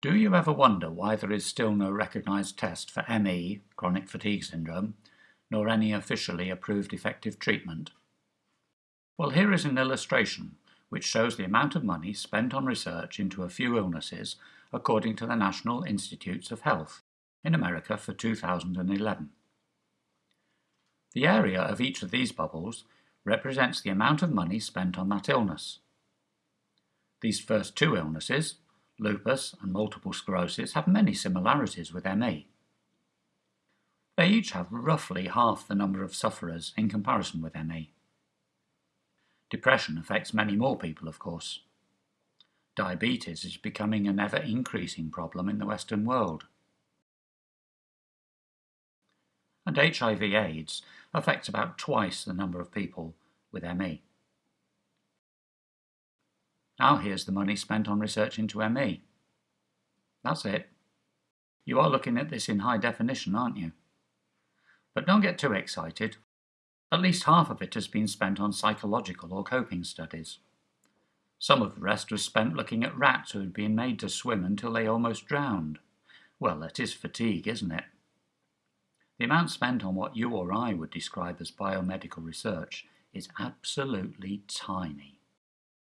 Do you ever wonder why there is still no recognised test for ME, chronic fatigue syndrome, nor any officially approved effective treatment? Well, here is an illustration which shows the amount of money spent on research into a few illnesses according to the National Institutes of Health in America for 2011. The area of each of these bubbles represents the amount of money spent on that illness. These first two illnesses, lupus and multiple sclerosis, have many similarities with ME. They each have roughly half the number of sufferers in comparison with ME. Depression affects many more people, of course. Diabetes is becoming an ever-increasing problem in the Western world. And HIV-AIDS affects about twice the number of people with ME. Now here's the money spent on research into ME. That's it. You are looking at this in high definition, aren't you? But don't get too excited. At least half of it has been spent on psychological or coping studies. Some of the rest was spent looking at rats who had been made to swim until they almost drowned. Well, that is fatigue, isn't it? The amount spent on what you or I would describe as biomedical research is absolutely tiny.